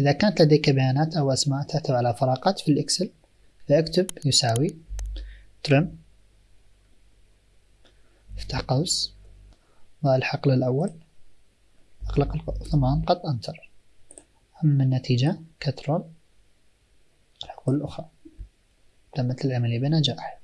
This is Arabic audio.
إذا كانت لديك بيانات أو أسماء تحتوي على فراغات في الإكسل فاكتب يساوي ترم افتح قوس ضع الحقل الأول أغلق ثم أنقض أنتر. أما النتيجة كترول الحقول الأخرى. تمت العملية بنجاح.